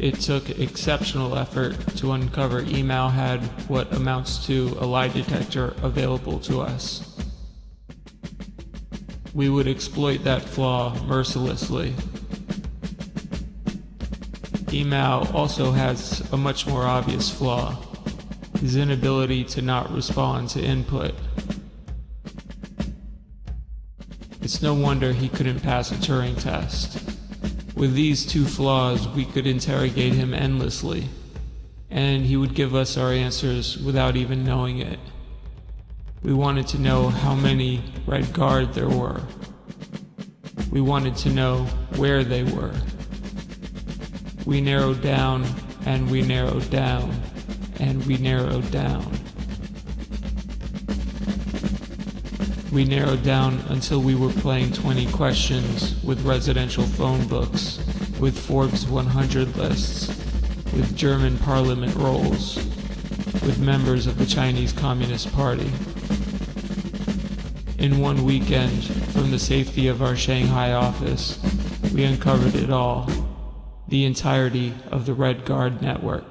It took exceptional effort to uncover email had what amounts to a lie detector available to us. We would exploit that flaw mercilessly. Email also has a much more obvious flaw, his inability to not respond to input. It's no wonder he couldn't pass a Turing test. With these two flaws, we could interrogate him endlessly, and he would give us our answers without even knowing it. We wanted to know how many Red Guard there were. We wanted to know where they were. We narrowed down, and we narrowed down, and we narrowed down. We narrowed down until we were playing 20 questions with residential phone books, with Forbes 100 lists, with German parliament rolls, with members of the Chinese Communist Party. In one weekend, from the safety of our Shanghai office, we uncovered it all, the entirety of the Red Guard network.